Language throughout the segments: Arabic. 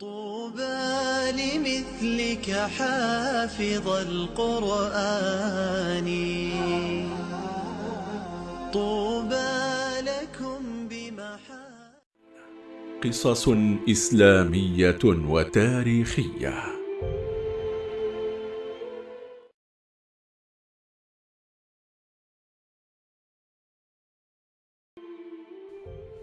طوبى لمثلك حافظ القرآن. طوبى لكم بمحا قصص إسلامية وتاريخية.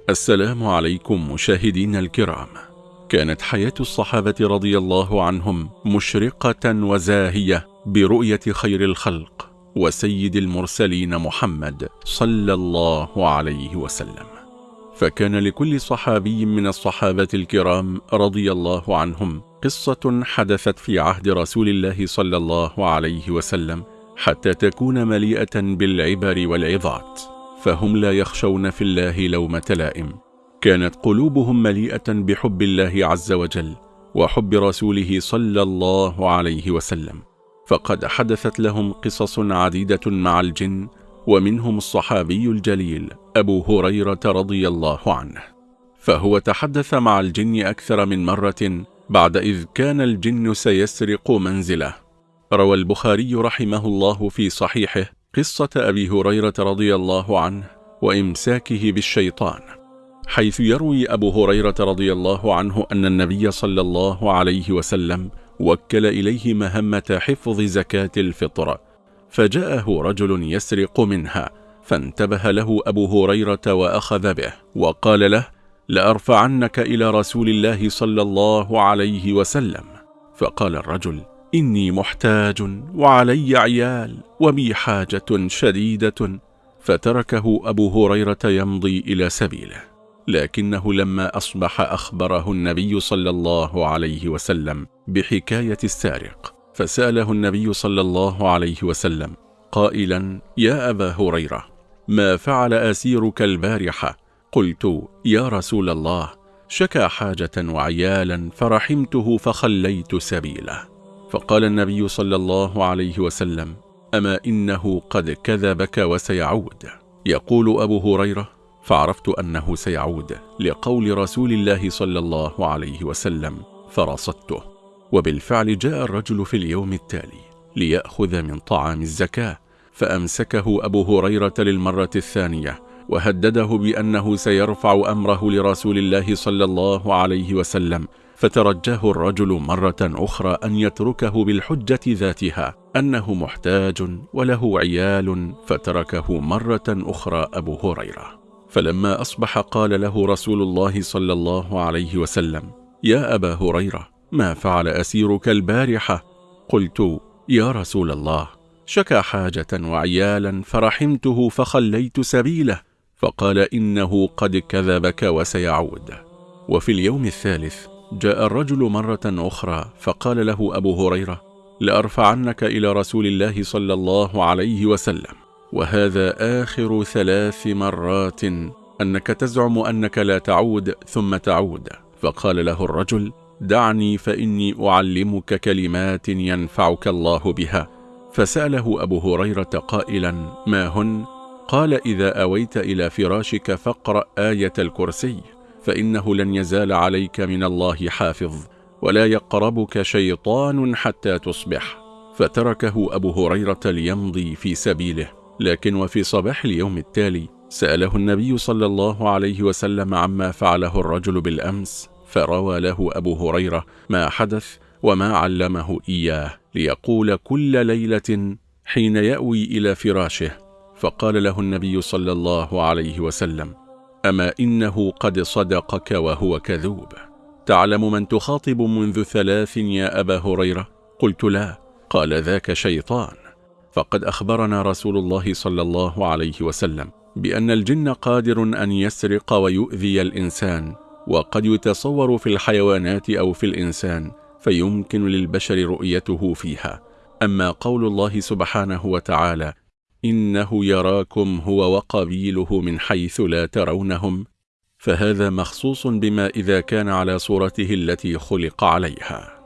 السلام عليكم مشاهدينا الكرام. كانت حياة الصحابة رضي الله عنهم مشرقة وزاهية برؤية خير الخلق وسيد المرسلين محمد صلى الله عليه وسلم. فكان لكل صحابي من الصحابة الكرام رضي الله عنهم قصة حدثت في عهد رسول الله صلى الله عليه وسلم حتى تكون مليئة بالعبر والعظات فهم لا يخشون في الله لومة لائم. كانت قلوبهم مليئة بحب الله عز وجل وحب رسوله صلى الله عليه وسلم فقد حدثت لهم قصص عديدة مع الجن ومنهم الصحابي الجليل أبو هريرة رضي الله عنه. فهو تحدث مع الجن أكثر من مرة بعد إذ كان الجن سيسرق منزله. روى البخاري رحمه الله في صحيحه قصة أبي هريرة رضي الله عنه وإمساكه بالشيطان. حيث يروي أبو هريرة رضي الله عنه أن النبي صلى الله عليه وسلم وكل إليه مهمة حفظ زكاة الفطر فجاءه رجل يسرق منها فانتبه له أبو هريرة وأخذ به وقال له لأرفعنك إلى رسول الله صلى الله عليه وسلم فقال الرجل إني محتاج وعلي عيال وبي حاجة شديدة فتركه أبو هريرة يمضي إلى سبيله. لكنه لما أصبح أخبره النبي صلى الله عليه وسلم بحكاية السارق فسأله النبي صلى الله عليه وسلم قائلا يا أبا هريرة ما فعل أسيرك البارحة؟ قلت يا رسول الله شكى حاجة وعيالا فرحمته فخليت سبيله. فقال النبي صلى الله عليه وسلم أما إنه قد كذبك وسيعود. يقول أبو هريرة فعرفت أنه سيعود لقول رسول الله صلى الله عليه وسلم فرصدته. وبالفعل جاء الرجل في اليوم التالي ليأخذ من طعام الزكاة فأمسكه أبو هريرة للمرة الثانية وهدده بأنه سيرفع أمره لرسول الله صلى الله عليه وسلم فترجاه الرجل مرة أخرى أن يتركه بالحجة ذاتها أنه محتاج وله عيال فتركه مرة أخرى أبو هريرة. فلما أصبح قال له رسول الله صلى الله عليه وسلم يا أبا هريرة ما فعل أسيرك البارحة؟ قلت يا رسول الله شكى حاجة وعيالا فرحمته فخليت سبيله فقال إنه قد كذبك وسيعود. وفي اليوم الثالث جاء الرجل مرة أخرى فقال له أبو هريرة لأرفعنك إلى رسول الله صلى الله عليه وسلم. وهذا آخر ثلاث مرات أنك تزعم أنك لا تعود ثم تعود. فقال له الرجل دعني فإني أعلمك كلمات ينفعك الله بها. فسأله أبو هريرة قائلا ما هن؟ قال إذا أويت إلى فراشك فاقرأ آية الكرسي فإنه لن يزال عليك من الله حافظ ولا يقربك شيطان حتى تصبح. فتركه أبو هريرة ليمضي في سبيله. لكن وفي صباح اليوم التالي سأله النبي صلى الله عليه وسلم عما فعله الرجل بالأمس فروى له أبو هريرة ما حدث وما علمه إياه ليقول كل ليلة حين يأوي إلى فراشه. فقال له النبي صلى الله عليه وسلم أما إنه قد صدقك وهو كذوب؟ تعلم من تخاطب منذ ثلاث يا أبا هريرة؟ قلت لا قال ذاك شيطان. فقد أخبرنا رسول الله صلى الله عليه وسلم بأن الجن قادر أن يسرق ويؤذي الإنسان وقد يتصور في الحيوانات أو في الإنسان فيمكن للبشر رؤيته فيها. أما قول الله سبحانه وتعالى إنه يراكم هو وقبيله من حيث لا ترونهم فهذا مخصوص بما إذا كان على صورته التي خلق عليها.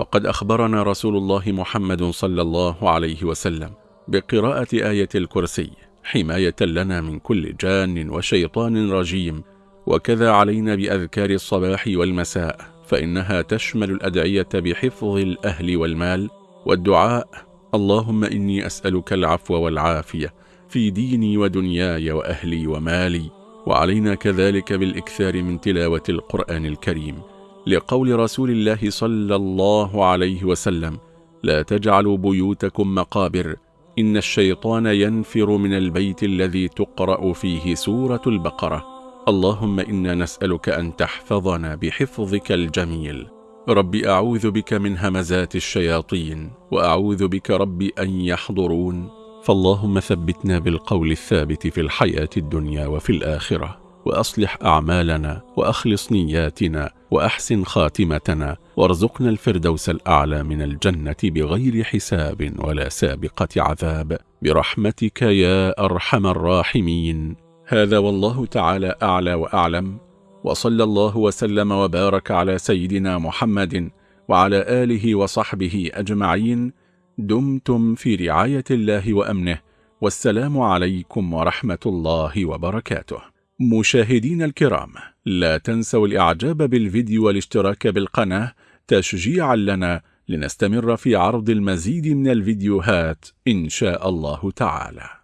فقد أخبرنا رسول الله محمد صلى الله عليه وسلم بقراءة آية الكرسي حماية لنا من كل جان وشيطان رجيم وكذا علينا بأذكار الصباح والمساء فإنها تشمل الأدعية بحفظ الأهل والمال والدعاء. اللهم إني أسألك العفو والعافية في ديني ودنياي وأهلي ومالي وعلينا كذلك بالإكثار من تلاوة القرآن الكريم. لقول رسول الله صلى الله عليه وسلم لا تجعلوا بيوتكم مقابر إن الشيطان ينفر من البيت الذي تقرأ فيه سورة البقرة. اللهم إنا نسألك أن تحفظنا بحفظك الجميل. رب أعوذ بك من همزات الشياطين وأعوذ بك رب أن يحضرون. فاللهم ثبتنا بالقول الثابت في الحياة الدنيا وفي الآخرة. وأصلح أعمالنا وأخلص نياتنا وأحسن خاتمتنا وارزقنا الفردوس الأعلى من الجنة بغير حساب ولا سابقة عذاب. برحمتك يا أرحم الراحمين. هذا والله تعالى أعلى وأعلم. وصلى الله وسلم وبارك على سيدنا محمد وعلى آله وصحبه أجمعين. دمتم في رعاية الله وأمنه. والسلام عليكم ورحمة الله وبركاته. مشاهدين الكرام لا تنسوا الإعجاب بالفيديو والاشتراك بالقناة تشجيعا لنا لنستمر في عرض المزيد من الفيديوهات إن شاء الله تعالى.